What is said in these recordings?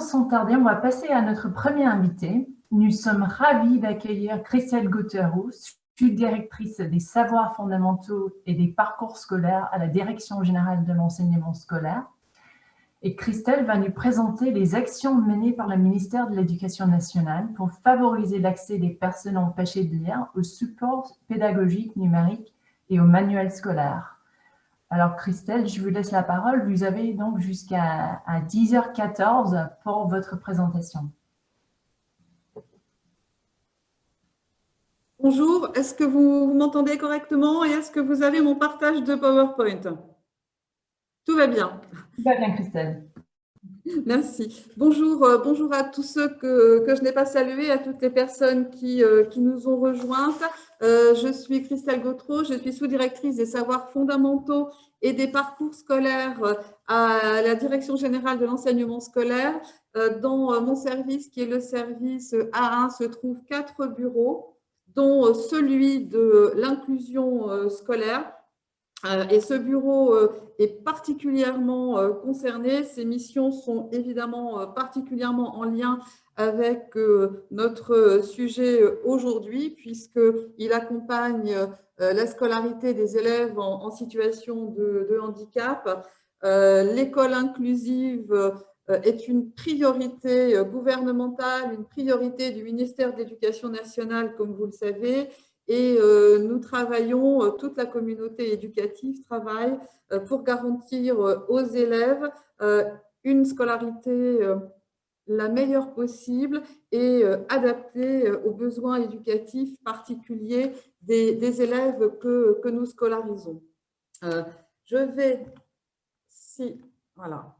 sans tarder, on va passer à notre premier invité. Nous sommes ravis d'accueillir Christelle Gauterou, directrice des savoirs fondamentaux et des parcours scolaires à la Direction générale de l'enseignement scolaire. Et Christelle va nous présenter les actions menées par le ministère de l'Éducation nationale pour favoriser l'accès des personnes empêchées de lire aux supports pédagogiques numériques et aux manuels scolaires. Alors Christelle, je vous laisse la parole. Vous avez donc jusqu'à 10h14 pour votre présentation. Bonjour, est-ce que vous, m'entendez correctement et est-ce que vous avez mon partage de PowerPoint? Tout va bien. Tout va bien, Christelle. Merci. Bonjour, euh, bonjour à tous ceux que, je n'ai pas salués, à toutes les personnes qui, euh, nous ont rejointes. Euh, je suis Christelle Gautreau, je suis sous-directrice des savoirs fondamentaux et des parcours scolaires à la Direction générale de l'enseignement scolaire. Dans mon service, qui est le service A1, se trouvent quatre bureaux dont celui de l'inclusion scolaire. Euh, et ce bureau est particulièrement concerné. Ses missions sont évidemment particulièrement en lien avec notre sujet aujourd'hui, puisqu'il accompagne la scolarité des élèves en situation de handicap, l'école inclusive euh, est une priorité euh, gouvernementale, une priorité du ministère de l'Éducation nationale, comme vous le savez, et euh, nous travaillons, toute la communauté éducative travaille pour garantir aux élèves une scolarité la meilleure possible et adaptée aux besoins éducatifs particuliers des, élèves que, que, nous scolarisons. Je vais, si, voilà,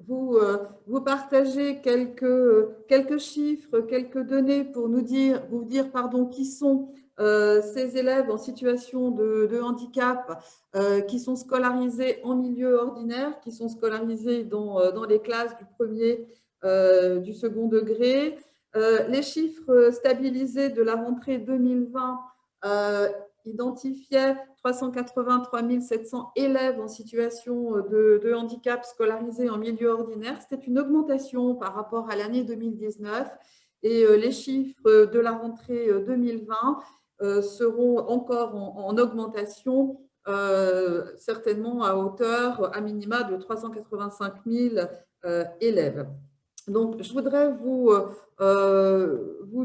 vous, euh, vous partagez quelques, quelques chiffres, quelques données pour nous dire, vous dire pardon, qui sont euh, ces élèves en situation de, handicap euh, qui sont scolarisés en milieu ordinaire, qui sont scolarisés dans, dans les classes du premier, du second degré. les chiffres stabilisés de la rentrée 2020 identifiaient 383 700 élèves en situation euh, de, handicap scolarisés en milieu ordinaire. C'était une augmentation par rapport à l'année 2019 et euh, les chiffres de la rentrée 2020 euh, seront encore en, augmentation, certainement à hauteur à minima de 385 000 élèves. Donc, je voudrais vous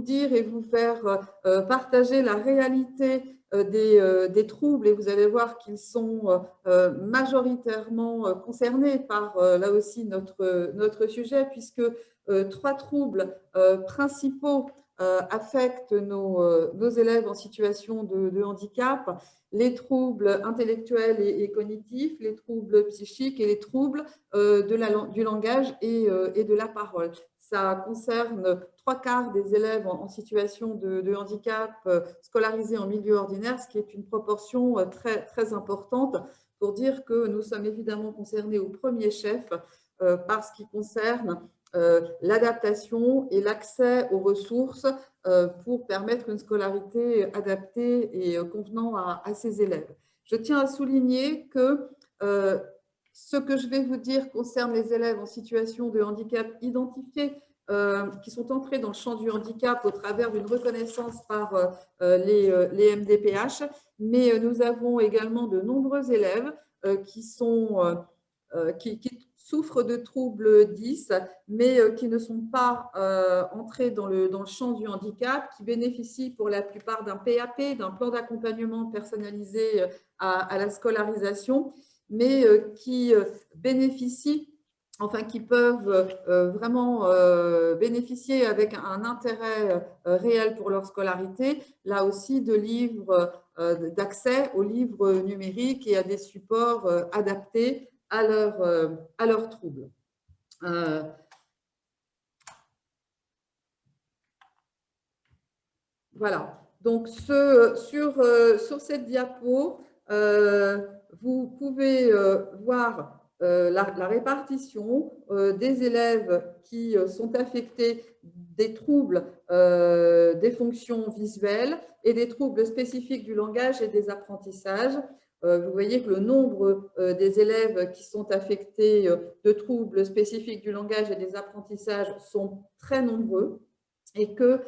dire et vous faire partager la réalité euh, euh, des, troubles et vous allez voir qu'ils sont euh, majoritairement concernés par, là aussi, notre, notre sujet, puisque trois troubles principaux affectent nos, nos, élèves en situation de, handicap, les troubles intellectuels et, cognitifs, les troubles psychiques et les troubles du langage et, et de la parole. Ça concerne trois quarts des élèves en, situation de, handicap euh, scolarisés en milieu ordinaire, ce qui est une proportion euh, très, très importante pour dire que nous sommes évidemment concernés au premier chef euh, par ce qui concerne l'adaptation et l'accès aux ressources pour permettre une scolarité adaptée et convenant à, à, ces élèves. Je tiens à souligner que ce que je vais vous dire concerne les élèves en situation de handicap identifiés euh, qui sont entrés dans le champ du handicap au travers d'une reconnaissance par euh, euh, les, MDPH, mais nous avons également de nombreux élèves qui, souffrent de troubles 10, mais qui ne sont pas entrés dans le champ du handicap, qui bénéficient pour la plupart d'un PAP, d'un plan d'accompagnement personnalisé à, la scolarisation, mais qui bénéficient enfin qui peuvent euh, vraiment euh, bénéficier avec un intérêt euh, réel pour leur scolarité, là aussi de livres, d'accès aux livres numériques et à des supports adaptés à, leur, à leurs troubles. voilà, donc sur, sur cette diapo, vous pouvez voir euh, la, répartition euh, des élèves qui euh, sont affectés des troubles des fonctions visuelles et des troubles spécifiques du langage et des apprentissages. vous voyez que le nombre des élèves qui sont affectés de troubles spécifiques du langage et des apprentissages sont très nombreux et que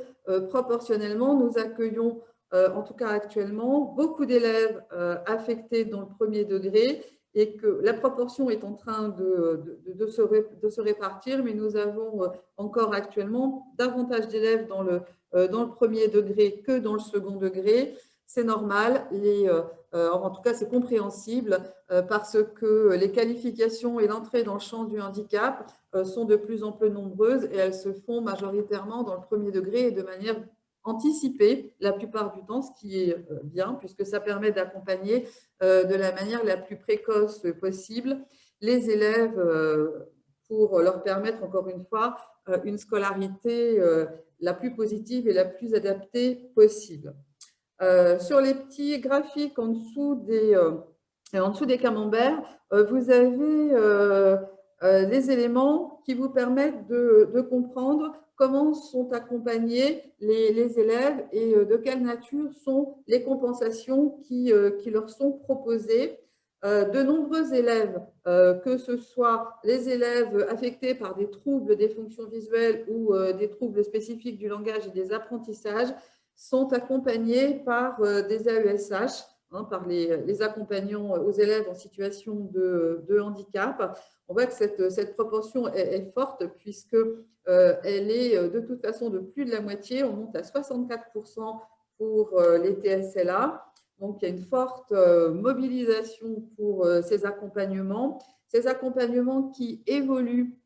proportionnellement, nous accueillons, en tout cas actuellement, beaucoup d'élèves affectés dans le premier degré et que la proportion est en train de, se, répartir, mais nous avons euh, encore actuellement davantage d'élèves dans le, euh, dans le premier degré que dans le second degré. C'est normal, euh, en tout cas c'est compréhensible parce que les qualifications et l'entrée dans le champ du handicap sont de plus en plus nombreuses et elles se font majoritairement dans le premier degré et de manière anticiper la plupart du temps, ce qui est euh, bien, puisque ça permet d'accompagner euh, de la manière la plus précoce possible les élèves euh, pour leur permettre, encore une fois, une scolarité la plus positive et la plus adaptée possible. Sur les petits graphiques en dessous des, en dessous des camemberts, vous avez les éléments qui vous permettent de, comprendre comment sont accompagnés les, élèves et euh, de quelle nature sont les compensations qui, euh, qui leur sont proposées. Euh, de nombreux élèves, que ce soit les élèves affectés par des troubles des fonctions visuelles ou des troubles spécifiques du langage et des apprentissages, sont accompagnés par des AESH, hein, par les, accompagnants aux élèves en situation de handicap on voit que cette, proportion est, forte puisque euh, elle est euh, de toute façon de plus de la moitié. On monte à 64% pour euh, les TSLA. Donc, il y a une forte mobilisation pour ces accompagnements. Ces accompagnements qui évoluent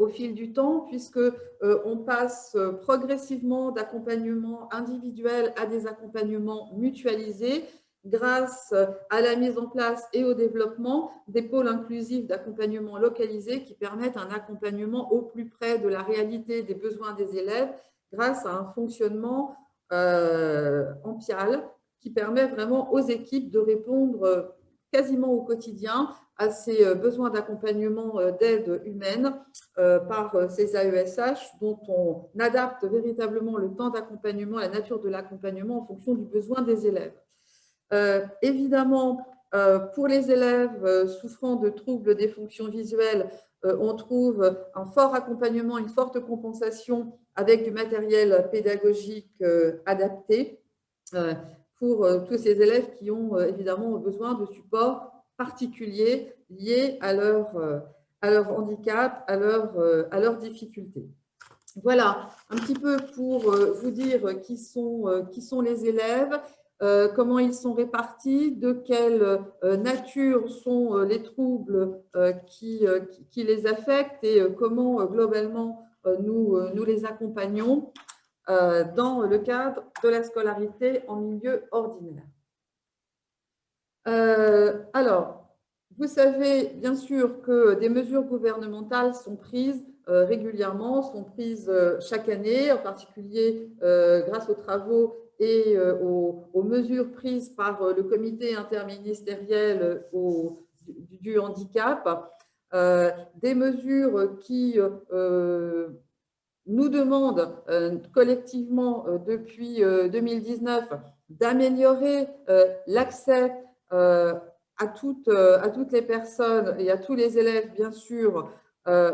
au fil du temps, puisque on passe progressivement d'accompagnement individuel à des accompagnements mutualisés grâce à la mise en place et au développement des pôles inclusifs d'accompagnement localisés qui permettent un accompagnement au plus près de la réalité des besoins des élèves grâce à un fonctionnement euh, en PIAL qui permet vraiment aux équipes de répondre quasiment au quotidien à ces euh, besoins d'accompagnement euh, d'aide humaine par ces AESH dont on adapte véritablement le temps d'accompagnement, la nature de l'accompagnement en fonction du besoin des élèves. Euh, évidemment, euh, pour les élèves euh, souffrant de troubles des fonctions visuelles, on trouve un fort accompagnement, une forte compensation avec du matériel pédagogique adapté pour tous ces élèves qui ont évidemment besoin de supports particuliers liés à leur, leur handicap, à, leur, leurs difficultés. Voilà, un petit peu pour vous dire qui sont, les élèves comment ils sont répartis, de quelle euh, nature sont euh, les troubles qui, les affectent et comment globalement nous les accompagnons dans le cadre de la scolarité en milieu ordinaire. alors, vous savez bien sûr que des mesures gouvernementales sont prises régulièrement, sont prises chaque année, en particulier grâce aux travaux et euh, aux, mesures prises par euh, le comité interministériel euh, du, handicap, des mesures qui nous demandent collectivement depuis 2019 d'améliorer l'accès à toutes, à toutes les personnes et à tous les élèves, bien sûr,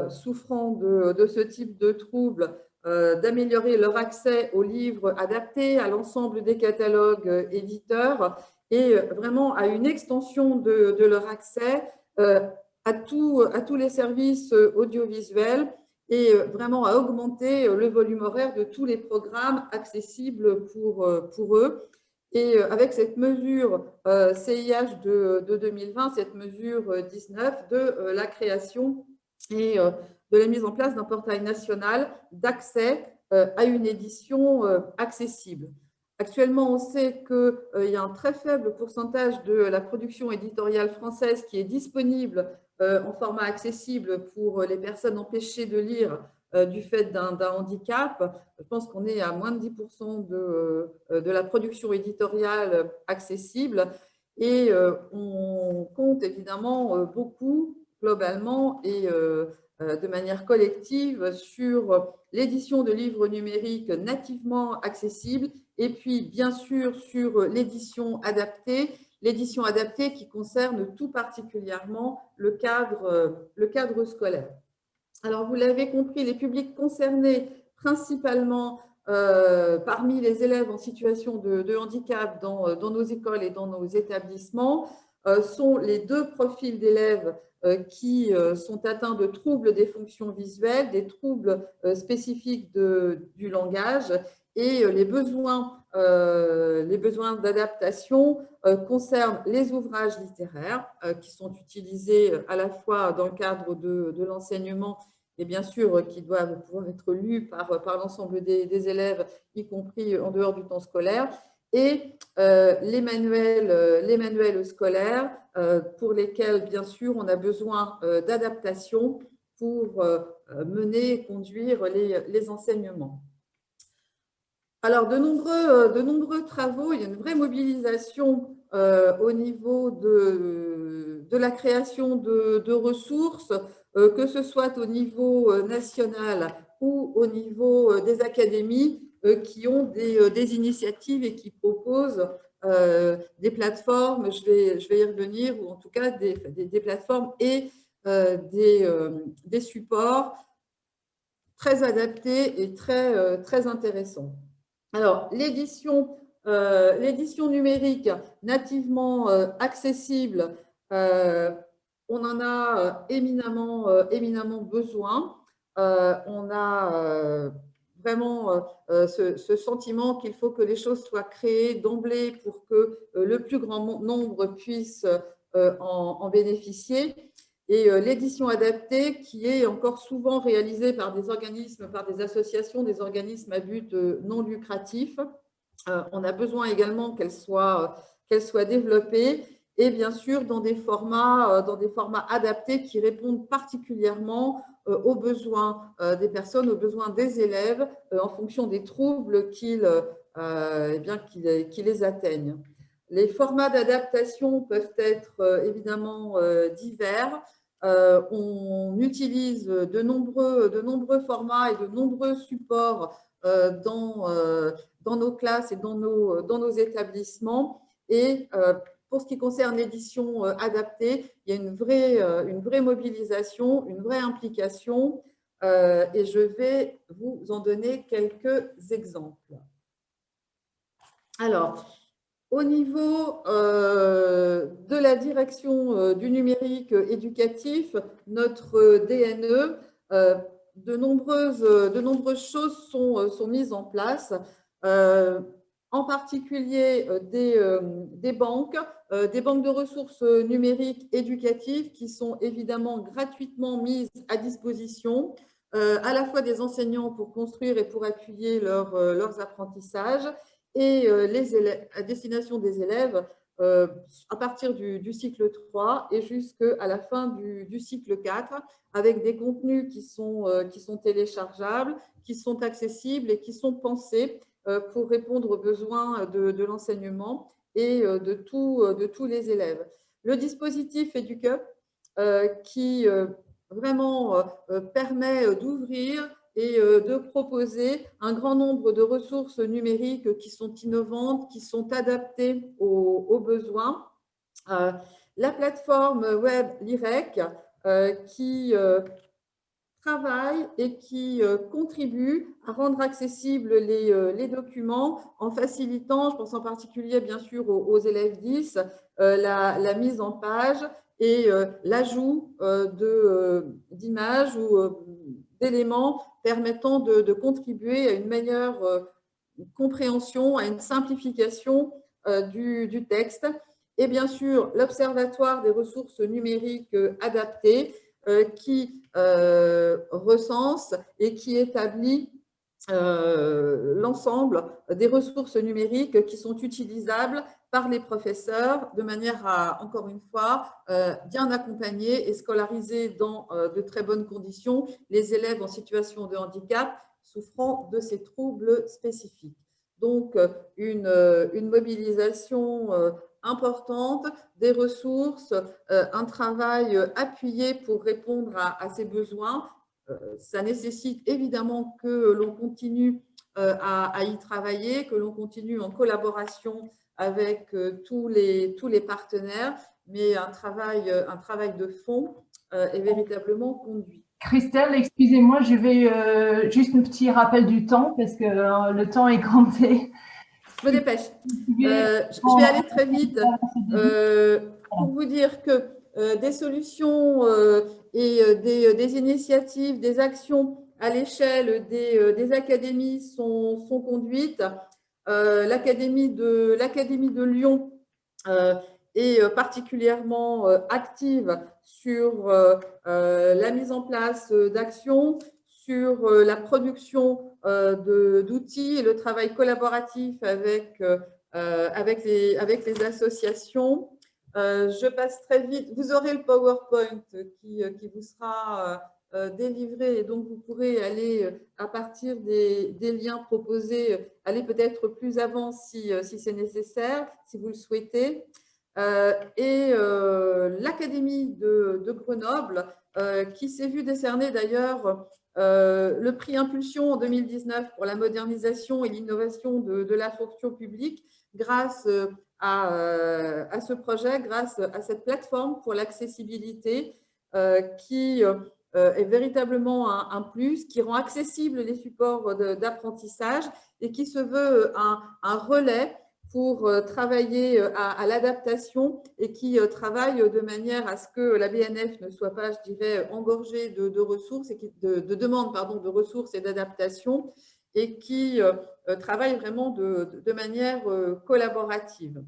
souffrant de, ce type de troubles d'améliorer leur accès aux livres adaptés, à l'ensemble des catalogues euh, éditeurs et euh, vraiment à une extension de, leur accès à, tout, à tous les services audiovisuels et vraiment à augmenter le volume horaire de tous les programmes accessibles pour, pour eux. Et avec cette mesure CIH de, de 2020, cette mesure 19 de la création et de la mise en place d'un portail national d'accès euh, à une édition euh, accessible. Actuellement, on sait qu'il euh, y a un très faible pourcentage de la production éditoriale française qui est disponible en format accessible pour les personnes empêchées de lire du fait d'un handicap. Je pense qu'on est à moins de 10% de, de, la production éditoriale accessible et on compte évidemment beaucoup globalement et de manière collective sur l'édition de livres numériques nativement accessibles et puis bien sûr sur l'édition adaptée l'édition adaptée qui concerne tout particulièrement le cadre, scolaire. Alors, vous l'avez compris, les publics concernés principalement euh, parmi les élèves en situation de, handicap dans, nos écoles et dans nos établissements euh, sont les deux profils d'élèves euh, qui sont atteints de troubles des fonctions visuelles, des troubles spécifiques du langage et les besoins, d'adaptation concernent les ouvrages littéraires qui sont utilisés à la fois dans le cadre de, l'enseignement et bien sûr euh, qui doivent pouvoir être lus euh, par l'ensemble des, élèves, y compris en dehors du temps scolaire, et euh, les, manuels, les manuels scolaires pour lesquels, bien sûr, on a besoin d'adaptation pour mener et conduire les, enseignements. Alors, de nombreux, de nombreux travaux, il y a une vraie mobilisation au niveau de, la création de, ressources euh, que ce soit au niveau euh, national ou au niveau euh, des académies qui ont des, initiatives et qui proposent des plateformes, je vais, je vais y revenir, ou en tout cas des, plateformes et des, supports très adaptés et très, très intéressants. Alors, l'édition numérique nativement accessible on en a euh, éminemment, euh, éminemment besoin. Euh, on a vraiment ce, sentiment qu'il faut que les choses soient créées d'emblée pour que le plus grand nombre puisse en, bénéficier. Et l'édition adaptée, qui est encore souvent réalisée par des organismes, par des associations, des organismes à but non lucratif, on a besoin également qu'elle soit, soit développée et bien sûr dans des formats, euh, dans des formats adaptés qui répondent particulièrement euh, aux besoins euh, des personnes, aux besoins des élèves en fonction des troubles eh bien, qui les atteignent. Les formats d'adaptation peuvent être évidemment divers. on utilise de nombreux, de nombreux formats et de nombreux supports dans, dans nos classes et dans nos, dans nos établissements. Et pour ce qui concerne l'édition euh, adaptée, il y a une vraie, euh, mobilisation, une vraie implication euh, et je vais vous en donner quelques exemples. Alors, au niveau de la direction du numérique éducatif, notre DNE, de, nombreuses, choses sont mises en place en particulier des, des, banques euh, des banques de ressources numériques éducatives qui sont évidemment gratuitement mises à disposition, euh, à la fois des enseignants pour construire et pour appuyer euh, leurs apprentissages et les à destination des élèves à partir du, cycle 3 et jusqu'à la fin du, cycle 4 avec des contenus qui sont, qui sont téléchargeables, qui sont accessibles et qui sont pensés pour répondre aux besoins de, de l'enseignement et euh, de, euh, tous les élèves. Le dispositif EduCup euh, qui vraiment permet d'ouvrir et de proposer un grand nombre de ressources numériques qui sont innovantes, qui sont adaptées aux, besoins. La plateforme web LIREC qui travaille et qui euh, contribue à rendre accessibles les, euh, les, documents en facilitant, je pense en particulier bien sûr aux, élèves 10, euh, la, mise en page et l'ajout d'images ou d'éléments permettant de, contribuer à une meilleure compréhension, à une simplification du texte. Et bien sûr, l'Observatoire des ressources numériques adaptées qui euh, recense et qui établit euh, l'ensemble des ressources numériques qui sont utilisables par les professeurs de manière à, encore une fois, euh, bien accompagner et scolariser dans de très bonnes conditions les élèves en situation de handicap souffrant de ces troubles spécifiques. Donc, une mobilisation importante, des ressources, euh, un travail euh, appuyé pour répondre à, ces besoins. Euh, ça nécessite évidemment que l'on continue à, y travailler, que l'on continue en collaboration avec tous les, tous les partenaires, mais un travail, un travail de fond est véritablement conduit. Christelle, excusez-moi, je vais juste un petit rappel du temps parce que le temps est compté. Je me dépêche. je vais aller très vite pour vous dire que des solutions et des, des, initiatives, des actions à l'échelle des, euh, des, académies sont, sont conduites. Euh, L'académie de, de, Lyon euh, est particulièrement active sur la mise en place d'actions, sur la production d'outils et le travail collaboratif avec, avec, les, avec les associations. je passe très vite. Vous aurez le PowerPoint qui, qui vous sera euh, délivré et donc vous pourrez aller euh, à partir des, liens proposés, euh, aller peut-être plus avant si, si c'est nécessaire, si vous le souhaitez. et l'Académie de, Grenoble, qui s'est vu décerner d'ailleurs le prix Impulsion en 2019 pour la modernisation et l'innovation de, la fonction publique grâce à, à, ce projet, grâce à cette plateforme pour l'accessibilité qui euh, est véritablement un, plus, qui rend accessibles les supports d'apprentissage et qui se veut un, relais pour euh, travailler euh, à, l'adaptation et qui travaille de manière à ce que la BNF ne soit pas, je dirais, engorgée de, ressources, et de, de demandes pardon, de ressources et d'adaptation, et qui travaille vraiment de, manière collaborative.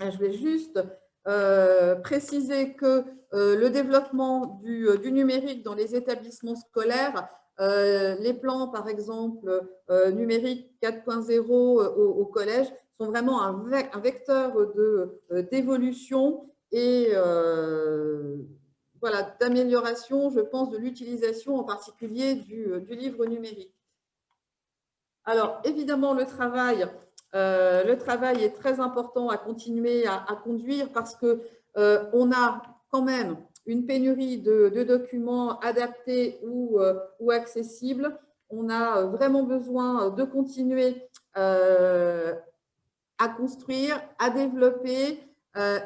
Je vais juste euh, préciser que euh, le développement euh, du, numérique dans les établissements scolaires, les plans, par exemple, numérique 4.0 au, collège, sont vraiment un, vecteur d'évolution et voilà, d'amélioration, je pense, de l'utilisation en particulier du, du livre numérique. Alors, évidemment, le travail euh, le travail est très important à continuer à, conduire parce qu'on euh, a quand même une pénurie de, documents adaptés ou, euh, ou, accessibles. On a vraiment besoin de continuer à construire, à développer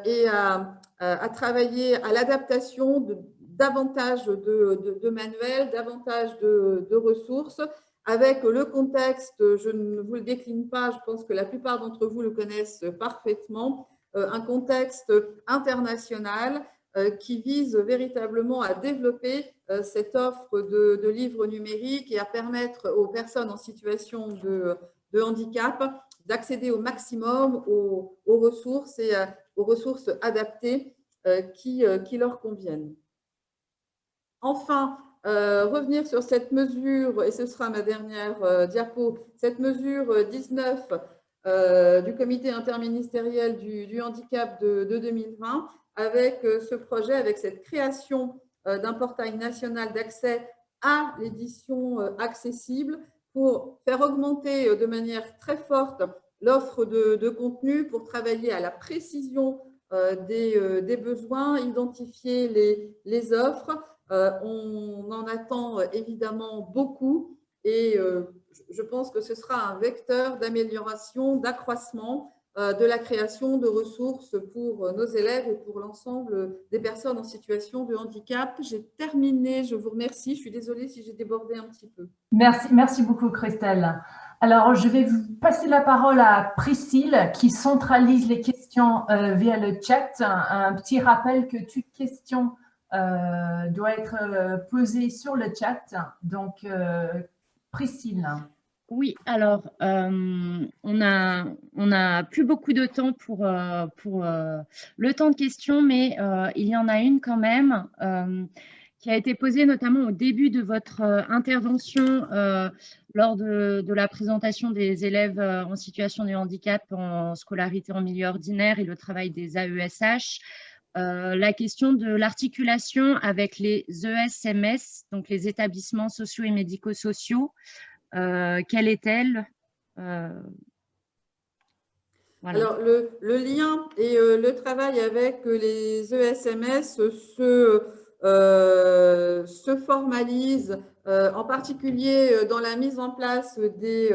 et à, travailler à l'adaptation de davantage de, manuels, davantage de, ressources. Avec le contexte, je ne vous le décline pas, je pense que la plupart d'entre vous le connaissent parfaitement, euh, un contexte international euh, qui vise véritablement à développer euh, cette offre de, livres numériques et à permettre aux personnes en situation de, handicap d'accéder au maximum aux, ressources et aux ressources adaptées qui, qui leur conviennent. Enfin, euh, revenir sur cette mesure, et ce sera ma dernière euh, diapo, cette mesure 19 euh, du comité interministériel du, handicap de, 2020, avec ce projet, avec cette création d'un portail national d'accès à l'édition accessible pour faire augmenter de manière très forte l'offre de, contenu, pour travailler à la précision des, besoins, identifier les, offres, euh, on en attend euh, évidemment beaucoup et euh, je pense que ce sera un vecteur d'amélioration, d'accroissement de la création de ressources pour nos élèves et pour l'ensemble des personnes en situation de handicap. J'ai terminé, je vous remercie. Je suis désolée si j'ai débordé un petit peu. Merci, merci beaucoup Christelle. Alors, je vais vous passer la parole à Priscille qui centralise les questions via le chat. Un, petit rappel que toute question euh, doit être euh, posé sur le chat. Donc, euh, Priscille. Oui, alors, on n'a on a plus beaucoup de temps pour, pour le temps de questions, mais il y en a une quand même qui a été posée notamment au début de votre intervention lors de, la présentation des élèves en situation de handicap en scolarité en milieu ordinaire et le travail des AESH. Euh, la question de l'articulation avec les ESMS, donc les établissements sociaux et médico-sociaux. Euh, quelle est-elle? Euh, Alors, le, lien et le travail avec les ESMS se, se formalise en particulier dans la mise en place des,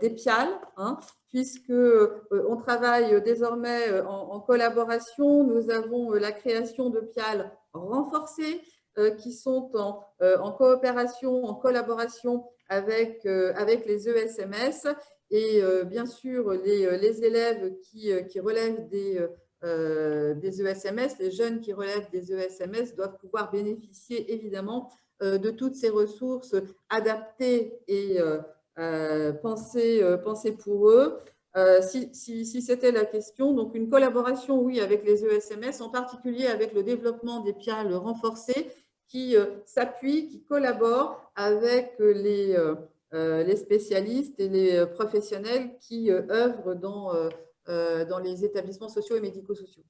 des PIAL, hein, puisqu'on travaille désormais en, collaboration. Nous avons la création de PIAL renforcées qui sont en, coopération, en collaboration avec, avec les ESMS et bien sûr les, les élèves qui, qui relèvent des euh, des ESMS, les jeunes qui relèvent des ESMS doivent pouvoir bénéficier évidemment euh, de toutes ces ressources adaptées et euh, pensées, pour eux. si, si c'était la question, donc une collaboration, oui, avec les ESMS, en particulier avec le développement des PIAL renforcés qui s'appuient, qui collaborent avec les, les spécialistes et les professionnels qui œuvrent dans euh, dans les établissements sociaux et médico-sociaux.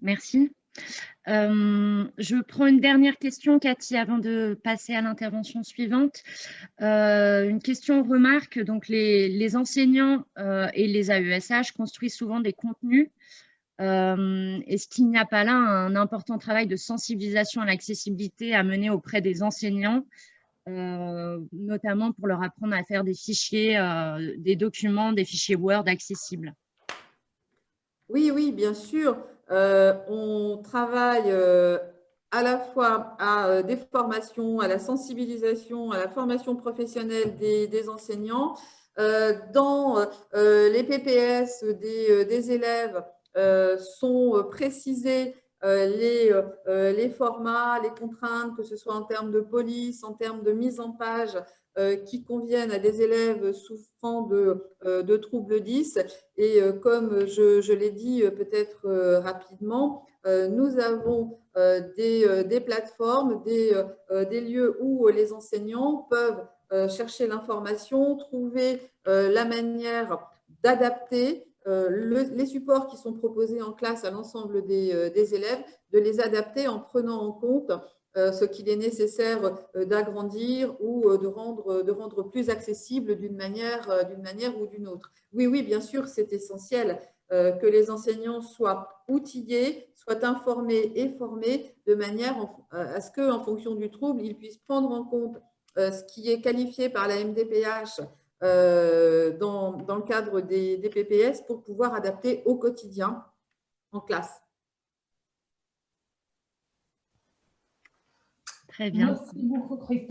Merci. Euh, je prends une dernière question, Cathy, avant de passer à l'intervention suivante. Euh, une question remarque, donc les, enseignants et les AESH construisent souvent des contenus. Est-ce qu'il n'y a pas là un important travail de sensibilisation à l'accessibilité à mener auprès des enseignants euh, notamment pour leur apprendre à faire des fichiers, euh, des documents, des fichiers Word accessibles? Oui, oui, bien sûr. Euh, on travaille à la fois à des formations, à la sensibilisation, à la formation professionnelle des, enseignants. dans les PPS des élèves sont précisés euh, les, euh, euh, les, formats, les contraintes, que ce soit en termes de police, en termes de mise en page, qui conviennent à des élèves souffrant de, de troubles 10. Et comme je, je l'ai dit peut-être rapidement, nous avons des, des plateformes, des, des, lieux où les enseignants peuvent chercher l'information, trouver la manière d'adapter euh, les supports qui sont proposés en classe à l'ensemble des, euh, élèves, de les adapter en prenant en compte euh, ce qu'il est nécessaire d'agrandir ou de rendre, plus accessible d'une manière, ou d'une autre. Oui, oui, bien sûr, c'est essentiel que les enseignants soient outillés, soient informés et formés de manière à ce qu'en fonction du trouble, ils puissent prendre en compte ce qui est qualifié par la MDPH dans, dans, le cadre des, des, PPS pour pouvoir adapter au quotidien en classe. Très bien. Merci beaucoup, Christophe.